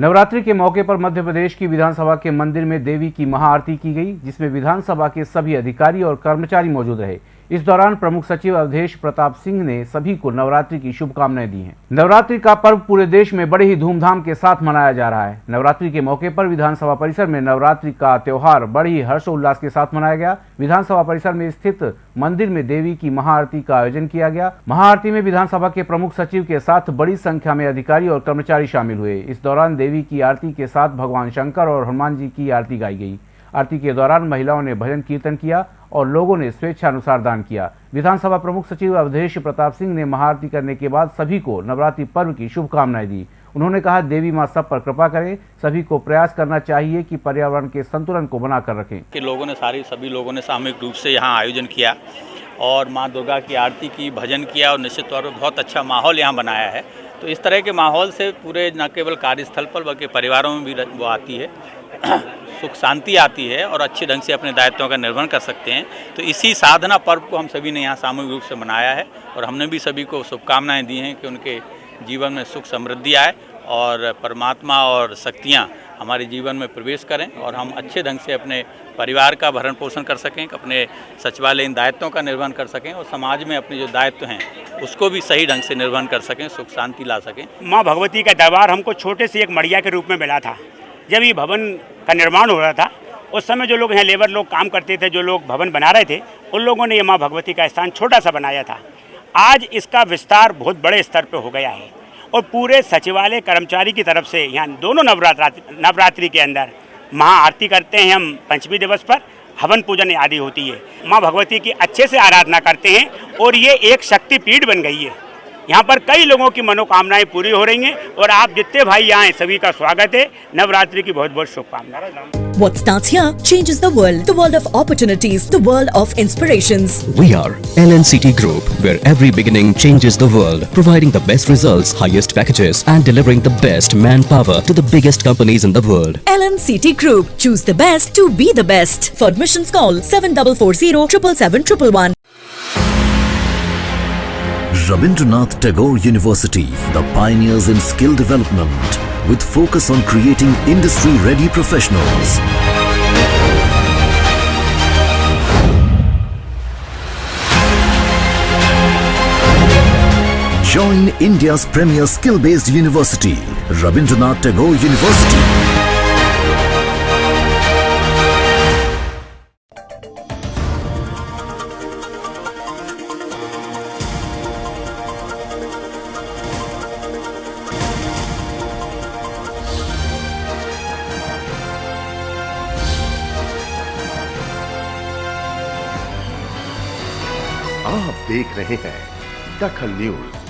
नवरात्रि के मौके पर मध्य प्रदेश की विधानसभा के मंदिर में देवी की महाआरती की गई, जिसमें विधानसभा के सभी अधिकारी और कर्मचारी मौजूद रहे। इस दौरान प्रमुख सचिव अवधेश प्रताप सिंह ने सभी को नवरात्रि की शुभकामनाएँ दी हैं। नवरात्रि का पर्व पूरे देश में बड़े ही धूमधाम के साथ मनाया जा रहा है। नवरात्रि के मौके पर विधानसभा परिसर में नवरात्रि का त्योहार बड़ी ही हर्षोल्लास के साथ मनाया गया। विधानसभा परिसर में स्थित मंदिर में देवी की महाआरती का आयोजन किया गया। महाआरती में विधानसभा के प्रमुख सचिव के साथ बड़ी संख्या में अधिकारी और कर्मचारी शामिल हुए। इस दौरान देवी की आरती के साथ भगवान शंकर और हनुमान जी की आरती गाई गई। आरती के दौरान महिलाओं ने भजन कीर्तन किया और लोगों ने स्वेच्छानुसार दान किया। विधानसभा प्रमुख सचिव अवधेश प्रताप सिंह ने महाआरती करने के बाद सभी को नवरात्रि पर्व की शुभकामनाएँ दी। उन्होंने कहा, देवी माँ सब पर कृपा करें, सभी को प्रयास करना चाहिए कि पर्यावरण के संतुलन को बनाकर रखें। कि लोगों ने सारी, सभी लोगों ने सामूहिक रूप से यहाँ आयोजन किया और माँ दुर्गा की आरती की, भजन किया और निश्चित तौर पर बहुत अच्छा माहौल यहाँ बनाया है। तो इस तरह के माहौल से पूरे न केवल कार्यस्थल पर बल्कि परिवारों में भी वो आती है। सुख शांति आती है और अच्छे ढंग से अपने दायित्वों का निर्वहन कर सकते हैं। तो इसी साधना पर्व को हम सभी ने यहाँ सामूहिक रूप से मनाया है और हमने भी सभी को शुभकामनाएँ दी हैं कि उनके जीवन में सुख समृद्धि आए और परमात्मा और शक्तियाँ हमारे जीवन में प्रवेश करें और हम अच्छे ढंग से अपने परिवार का भरण पोषण कर सकें, अपने सचिवालय इन दायित्वों का निर्वहन कर सकें और समाज में अपने जो दायित्व हैं, उसको भी सही ढंग से निर्वहन कर सकें, सुख शांति ला सकें। माँ भगवती का दरबार हमको छोटे से एक मड़िया के रूप में मिला था। जब ये भवन का निर्माण हो रहा था, उस समय जो लोग यहाँ लेबर लोग काम करते थे, जो लोग भवन बना रहे थे, उन लोगों ने ये माँ भगवती का स्थान छोटा सा बनाया था। आज इसका विस्तार बहुत बड़े स्तर पर हो गया है और पूरे सचिवालय, कर्मचारी की तरफ़ से यहाँ दोनों नवरात्रि नवरात्रि के अंदर महाआरती करते हैं हम पंचमी दिवस पर, हवन पूजन आदि होती है। माँ भगवती की अच्छे से आराधना करते हैं और ये एक शक्तिपीठ बन गई है। यहाँ पर कई लोगों की मनोकामनाएँ पूरी हो रही हैं और आप जितने भाई यहाँ हैं सभी का स्वागत है नवरात्रि की बहुत बहुत शुभकामनाएँ What starts here changes the world. The world of opportunities. The world of inspirations. We are LNCT Group, where every beginning changes the world, providing the best results, highest packages, and delivering the best manpower to the biggest companies in the world. LNCT Group. Choose the best to be the best. For admissions call 7440 777 Rabindranath Tagore University, the pioneers in skill development, with focus on creating industry-ready professionals. Join India's premier skill-based university, Rabindranath Tagore University. आप देख रहे हैं दखल news.